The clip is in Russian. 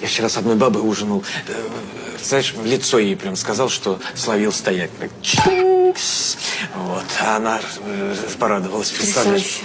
Я вчера с одной бабой ужинал. Э, знаешь, в лицо ей прям сказал, что словил стоять. Вот. А она э, порадовалась, представляешь? Потрясающе.